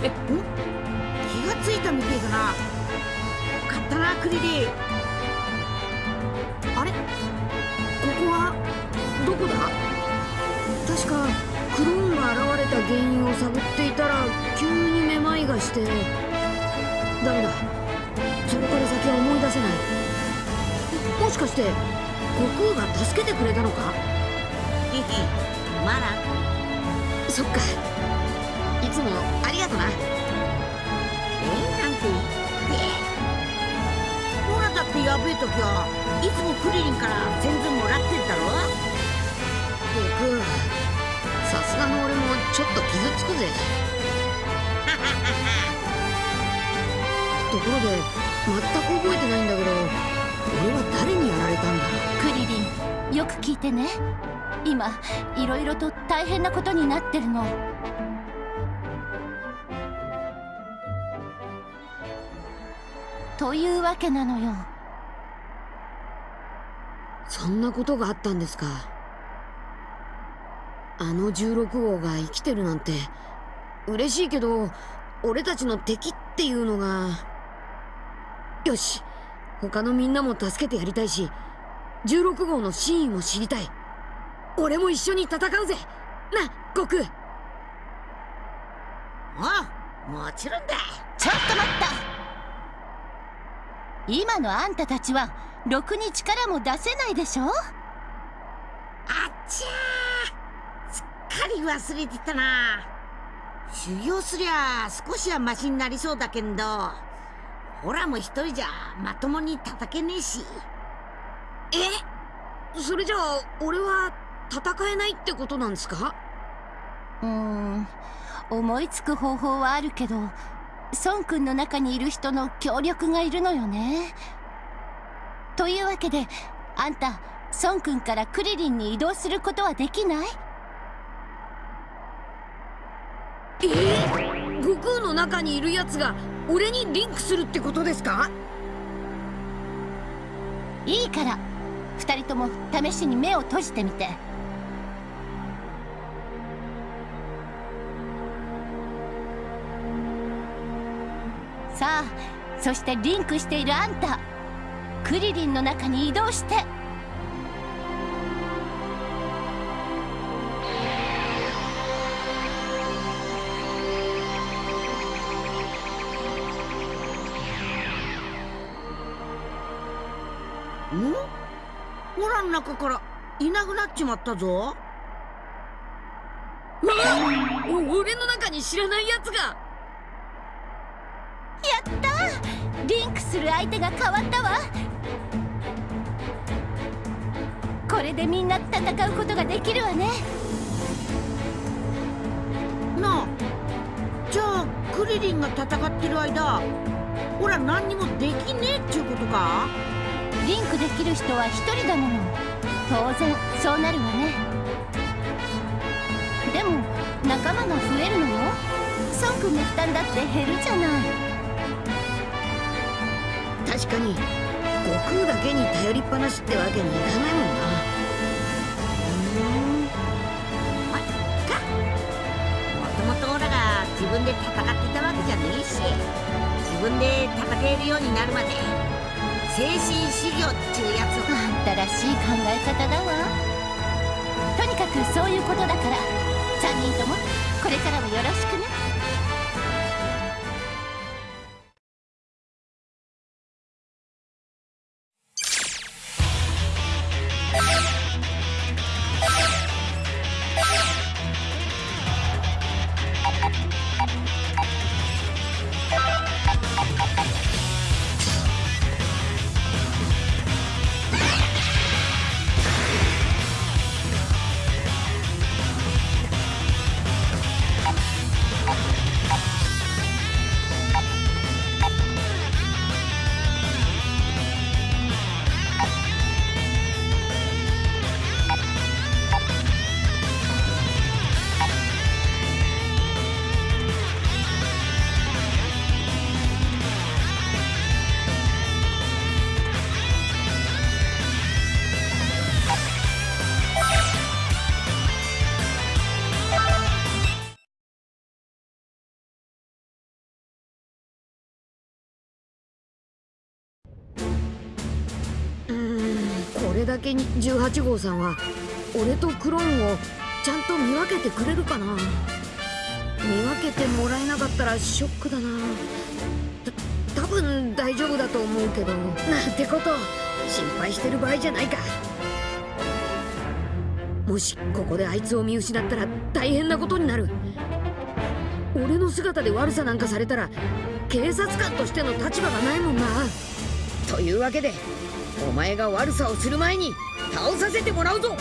気がついたみてえだな。買ったなクリリンあれ？ここは？どこだ？確かクローンが現れた原因を探っていたら急にめまいがして。ダメだ。それから先は思い出せない。もしかして悟空が助けてくれたのか？まだ？そっか。いつもありがとな。えなんて言ってほらだってやべえ時はいつもクリリンから全然もらってんだろ。悟空さすがの俺もちょっと傷つくぜ。ところで全く覚えてないんだけど俺は誰にやられたんだ？クリリンよく聞いてね。今いろいろと大変なことになってるの。というわけなのよ。そんなことがあったんですか。あの16号が生きてるなんて嬉しいけど俺たちの敵っていうのが。よし他のみんなも助けてやりたいし16号の真意も知りたい。俺も一緒に戦うぜ。な悟空。あもちろんだ。ちょっと待った今のあんたたちはろくに力も出せないでしょ？あっちゃー。すっかり忘れてたな。修行すりゃ少しはマシになりそうだけんど。ほらもう一人じゃまともに叩けねえし。え？それじゃあ俺は戦えないってことなんですか？うーん。思いつく方法はあるけど孫君の中にいる人の協力がいるのよね。というわけであんた孫君からクリリンに移動することはできない？え？ー、悟空の中にいるやつが俺にリンクするってことですか？いいから2人とも試しに目を閉じてみてさあそしてリンクしているあんた。クリリンの中に移動して。ん？ほらの中からいなくなっちまったぞ。うわお俺の中に知らないやつがする相手が変わったわ。これでみんな戦うことができるわね。なあじゃあクリリンが戦ってる間ほら何にもできねえっちゅうことか？リンクできる人は一人だもの。当然そうなるわね。でも仲間が増えるのよ。孫君の負担だって減るじゃない確かに悟空だけに頼りっぱなしってわけにいかないもんな。まっか。もともとオラが自分で戦ってたわけじゃねえし自分で戦えるようになるまで精神修行っちゅうやつを。あんたらしい考え方だわ。とにかくそういうことだから3人ともこれからもよろしくねだけに18号さんは俺とクローンをちゃんと見分けてくれるかな？見分けてもらえなかったらショックだな。た多分大丈夫だと思うけど。なんてこと心配してる場合じゃないか。もしここであいつを見失ったら大変なことになる。俺の姿で悪さなんかされたら警察官としての立場がないもんな。というわけでお前が悪さをする前に倒させてもらうぞ。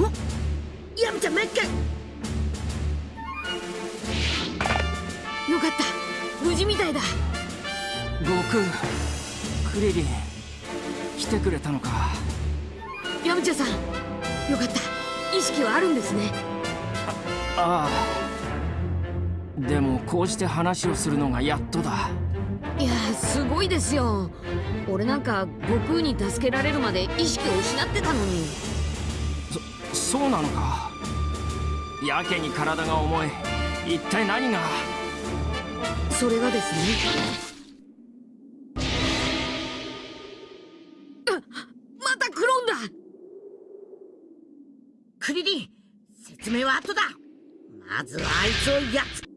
おヤムちゃんもう一回よかった。無事みたいだ。悟空クリリン来てくれたのか。ヤムチャさん。よかった。意識はあるんですね。ああ。でもこうして話をするのがやっとだ。いやすごいですよ。俺なんか悟空に助けられるまで意識を失ってたのにそうなのか。やけに体が重い。一体何が？それがですね。あまたクローンだ。クリリン説明は後だ。まずはあいつをやっつ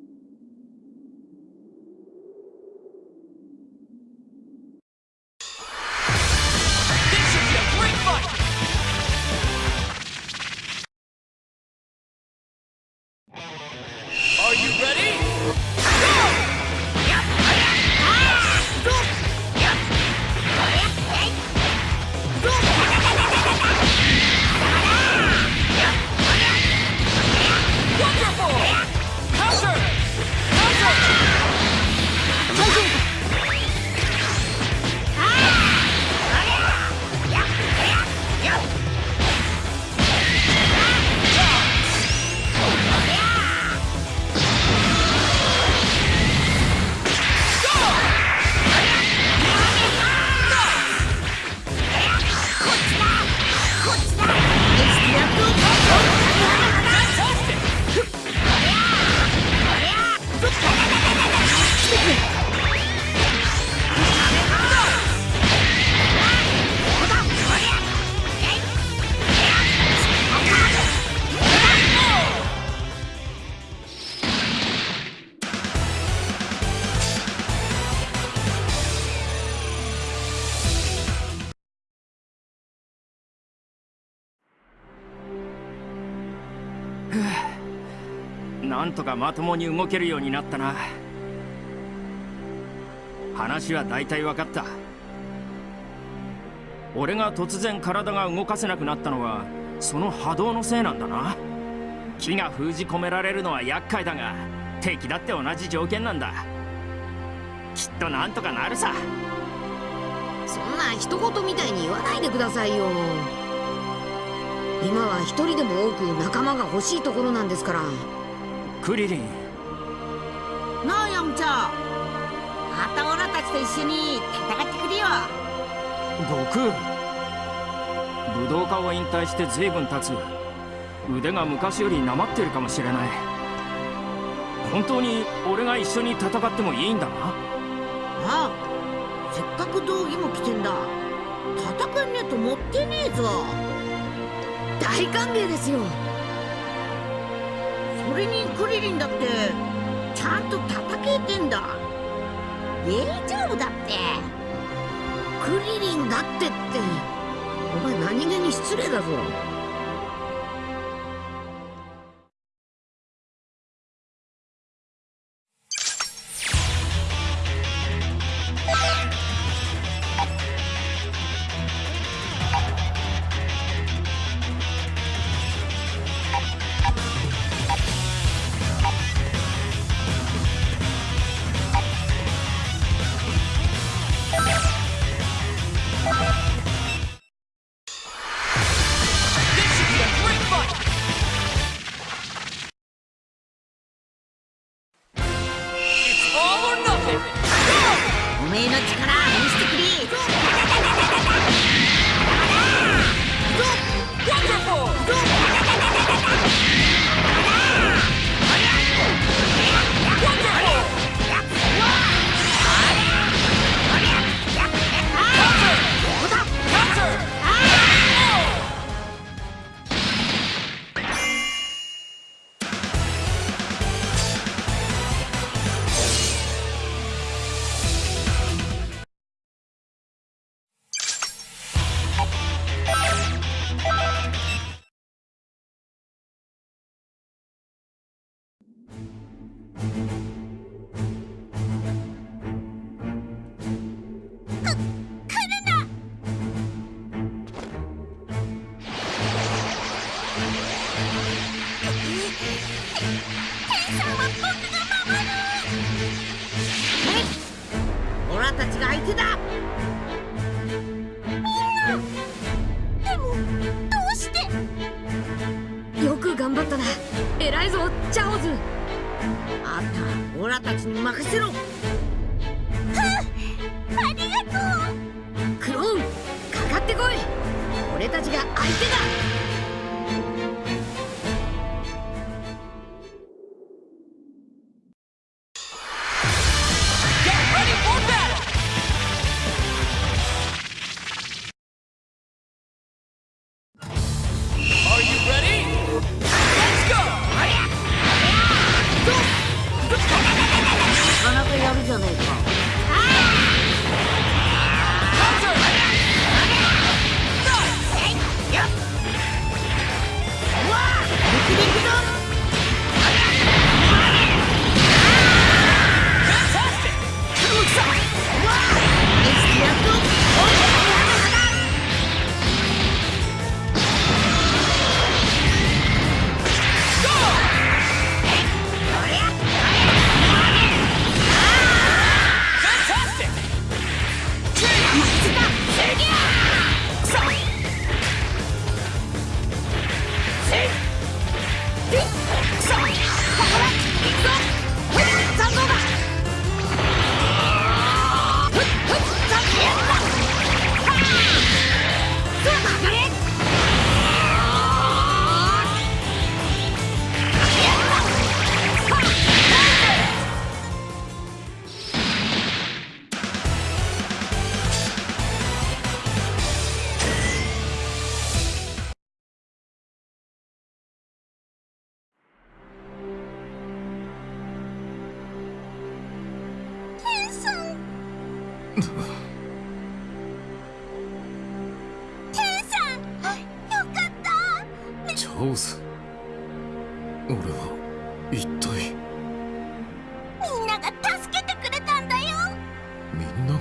とかまともに動けるようになったな。話は大体分かった。俺が突然体が動かせなくなったのはその波動のせいなんだな。木が封じ込められるのは厄介だが敵だって同じ条件なんだ。きっとなんとかなるさ。そんな一言みたいに言わないでくださいよ。今は一人でも多く仲間が欲しいところなんですから。クリリン。なあヤムチャ。またオラたちと一緒に戦ってくれよ。悟空。武道家を引退して随分経つ。腕が昔よりなまってるかもしれない。本当に俺が一緒に戦ってもいいんだな？ああせっかく道着も着てんだ。戦えねえと持ってねえぞ。大歓迎ですよそれにクリリンだってちゃんと叩けてんだ。大丈夫だって。クリリンだってって。お前何気に失礼だぞ。頑張ったな。偉いぞチャオズ。あんたオラたちに任せろ。クローンかかってこい。俺たちが相手だクションここだ行くぞジョズ俺は一体。みんなが助けてくれたんだよ。みんなが？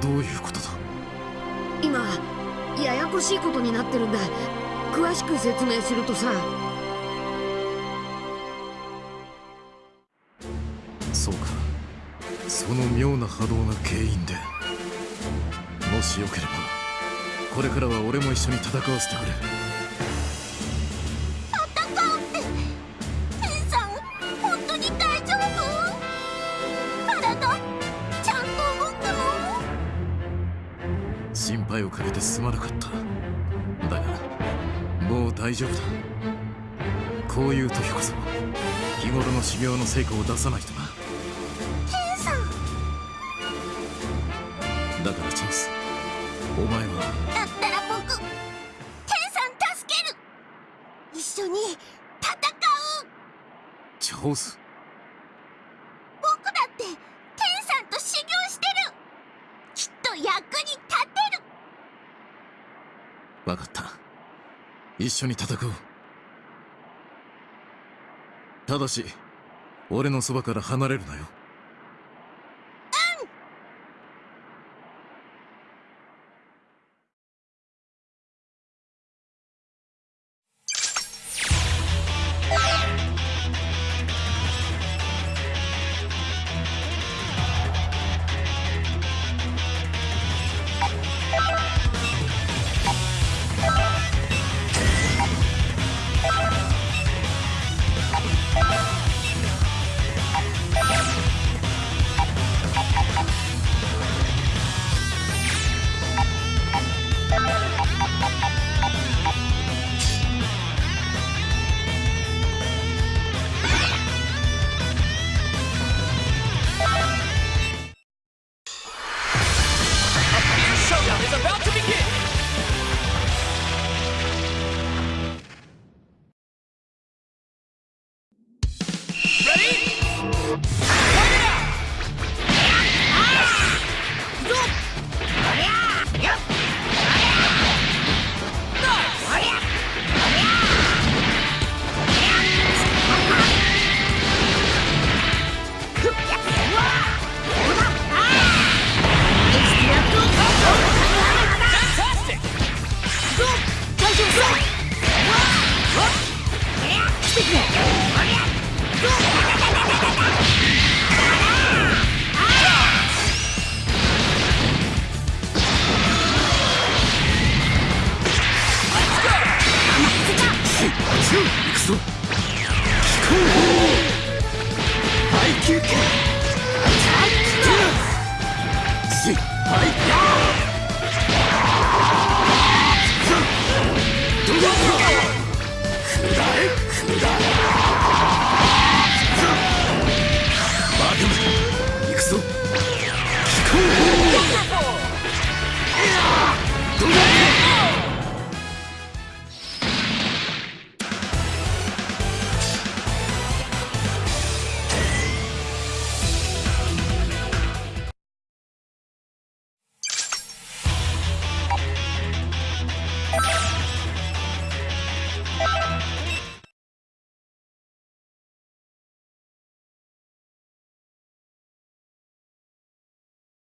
どういうことだ？今ややこしいことになってるんだ。詳しく説明するとさ。そうか。その妙な波動が原因で。もしよければこれからは俺も一緒に戦わせてくれ。配をかけてすまなかった。だがもう大丈夫だ。こういう時こそ日頃の修行の成果を出さないとな。天さんだからチャンス。お前は。だったら僕天さん助ける。一緒に戦う。チャンス僕だって天さんと修行してるきっと役に立てる分かった一緒に戦おう。ただし俺のそばから離れるなよ。